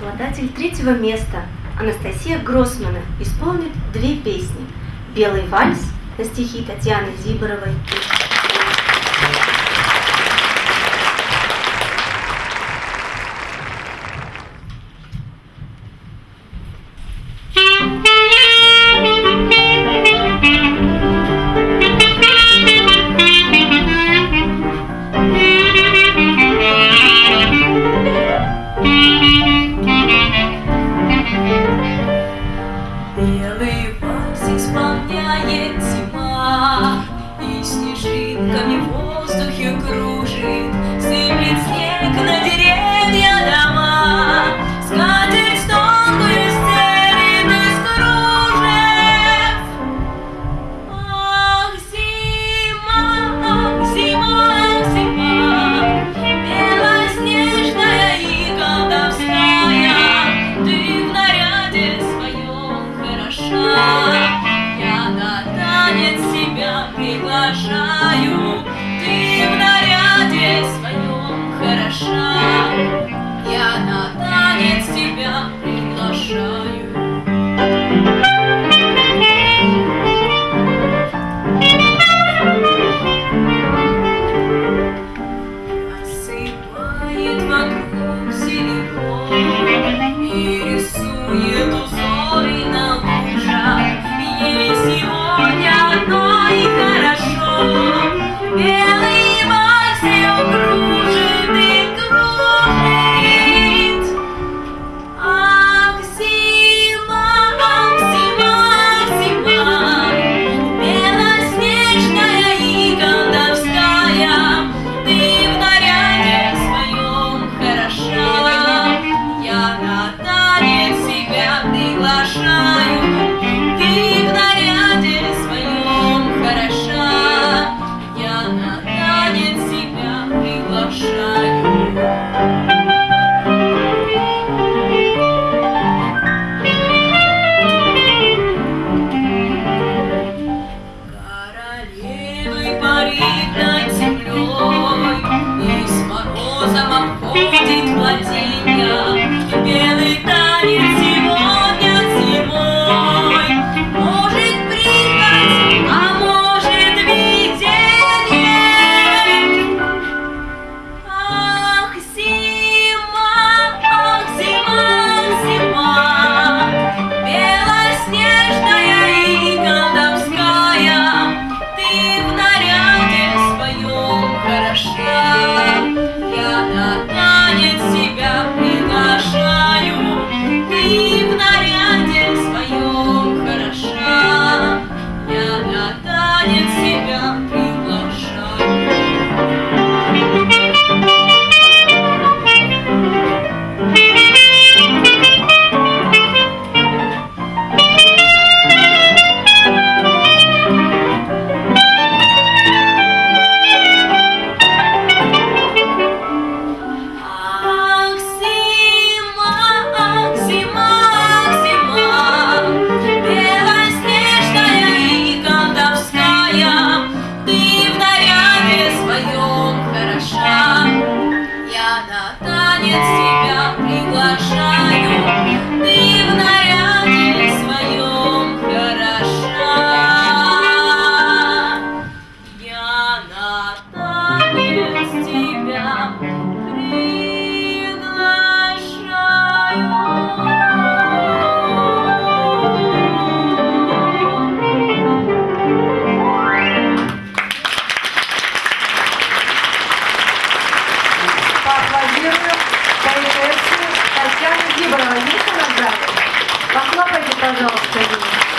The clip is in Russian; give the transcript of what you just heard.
Обладатель третьего места. Анастасия Гроссмана исполнит две песни. «Белый вальс» на стихи Татьяны Зиборовой. и Yeah. приглашаю, ты в наш ваша. Parabéns,